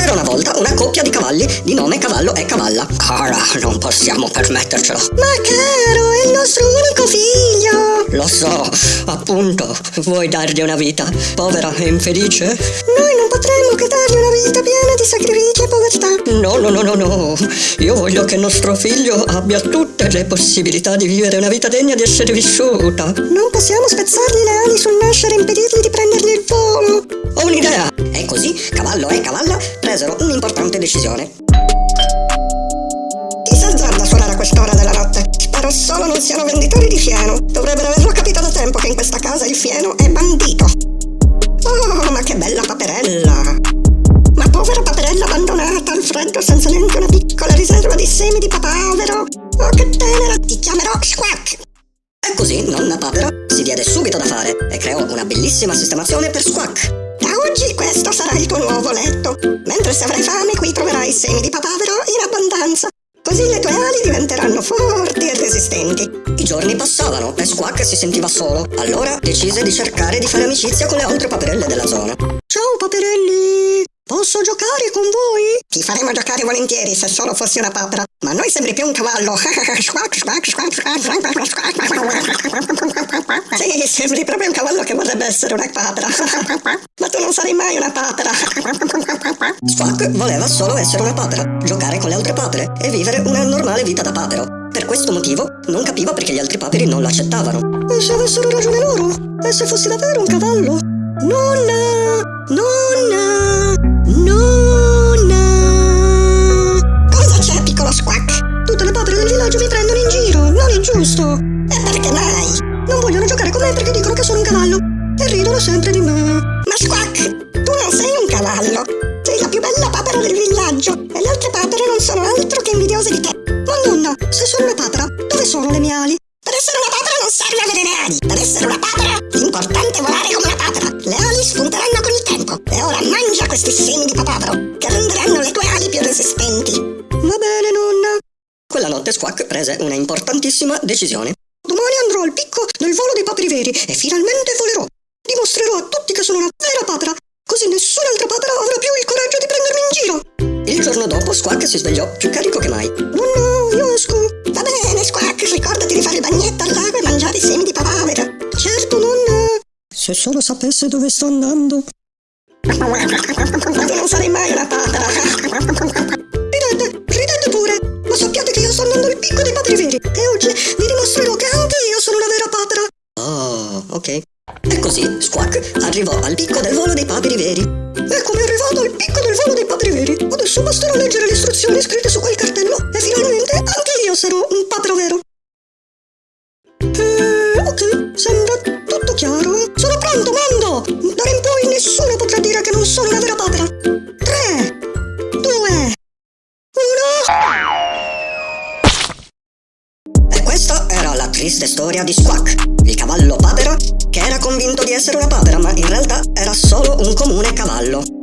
C'era una volta una coppia di cavalli di nome Cavallo e Cavalla. Cara, non possiamo permettercelo. Ma caro, è il nostro unico figlio! Lo so, appunto, vuoi dargli una vita povera e infelice? Noi non potremmo che dargli una vita piena di sacrifici e povertà. No, no, no, no, no. Io voglio che nostro figlio abbia tutte le possibilità di vivere una vita degna di essere vissuta. Non possiamo spezzargli le ali sul nascere e impedirgli di prendergli il volo. Ho un'idea! E così Cavallo e Cavalla presero un'importante decisione. Chi s'azzarda a suonare a quest'ora della notte? Spero solo non siano venditori di fieno. Dovrebbero averlo capito da tempo che in questa casa il fieno è bandito. Oh, ma che bella paperella! Ma povera paperella abbandonata al freddo senza neanche una piccola riserva di semi di papavero. Oh, che tenera! Ti chiamerò Squack! E così nonna Papera si diede subito da fare e creò una bellissima sistemazione per Squack. Sarà il tuo nuovo letto. Mentre se avrai fame qui troverai semi di papavero in abbondanza. Così le tue ali diventeranno forti e resistenti. I giorni passavano e Squack si sentiva solo. Allora decise di cercare di fare amicizia con le altre paperelle della zona. Ciao paperelli! Posso giocare con voi? Ti faremo giocare volentieri se solo fossi una papera. Ma noi sembri più un cavallo. Sì, sembri proprio un cavallo che vorrebbe essere una papera. Ma tu non sarai mai una papera. Squack voleva solo essere una papera, giocare con le altre papere e vivere una normale vita da papero. Per questo motivo non capiva perché gli altri paperi non lo accettavano. E se avessero ragione loro? E se fossi davvero un cavallo? Nonna! Nonna! Giusto! E perché mai? Non vogliono giocare con me perché dicono che sono un cavallo e ridono sempre di me. Ma Squack, tu non sei un cavallo! Sei la più bella papera del villaggio e le altre papere non sono altro che invidiose di te. Ma nonna, se sono una papera, dove sono le mie ali? Per essere una papera non serve avere le ali. Per essere una papera, l'importante è volare come una papera. Le ali spunteranno con il tempo. E ora mangia questi semi di papavero, che renderanno le tue ali più resistenti. Va bene, nonna. Notte Squack prese una importantissima decisione. Domani andrò al picco del volo dei paperi veri e finalmente volerò. Dimostrerò a tutti che sono una vera papera, così nessun'altra papera avrà più il coraggio di prendermi in giro. Il giorno dopo Squack si svegliò più carico che mai. Nonna, io esco. Va bene, Squack, ricordati di fare il bagnetto al lago e mangiare i semi di papavero. Certo, nonna. Se solo sapesse dove sto andando. Non sarai mai una papera. Paperi veri. E oggi vi dimostrerò che anche io sono una vera papera. Oh, ok. E così Squack arrivò al picco del volo dei paperi veri. Eccomi arrivato al picco del volo dei paperi veri. Adesso basterà leggere le istruzioni scritte su quel cartello e finalmente anche io sarò un papero vero. Eh, ok, sembra tutto chiaro. Sono pronto, mando! D'ora in poi nessuno potrà dire che non sono una vera papera. Questa era la triste storia di Squack, il cavallo papera che era convinto di essere una papera ma in realtà era solo un comune cavallo.